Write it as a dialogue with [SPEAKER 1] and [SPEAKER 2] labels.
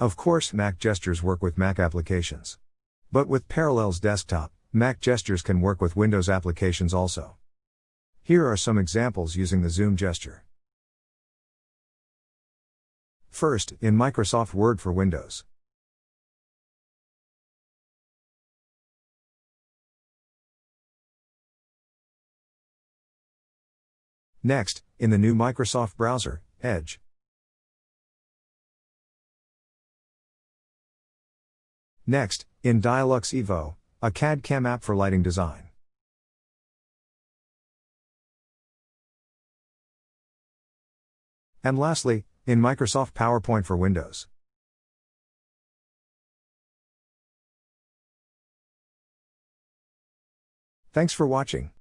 [SPEAKER 1] Of course, Mac gestures work with Mac applications. But with Parallels Desktop, Mac gestures can work with Windows applications also. Here are some examples using the zoom gesture. First, in Microsoft Word for Windows. Next, in the new Microsoft browser, Edge. Next, in Dialux Evo, a CAD CAM app for lighting design. And lastly, in Microsoft PowerPoint for Windows. Thanks for watching.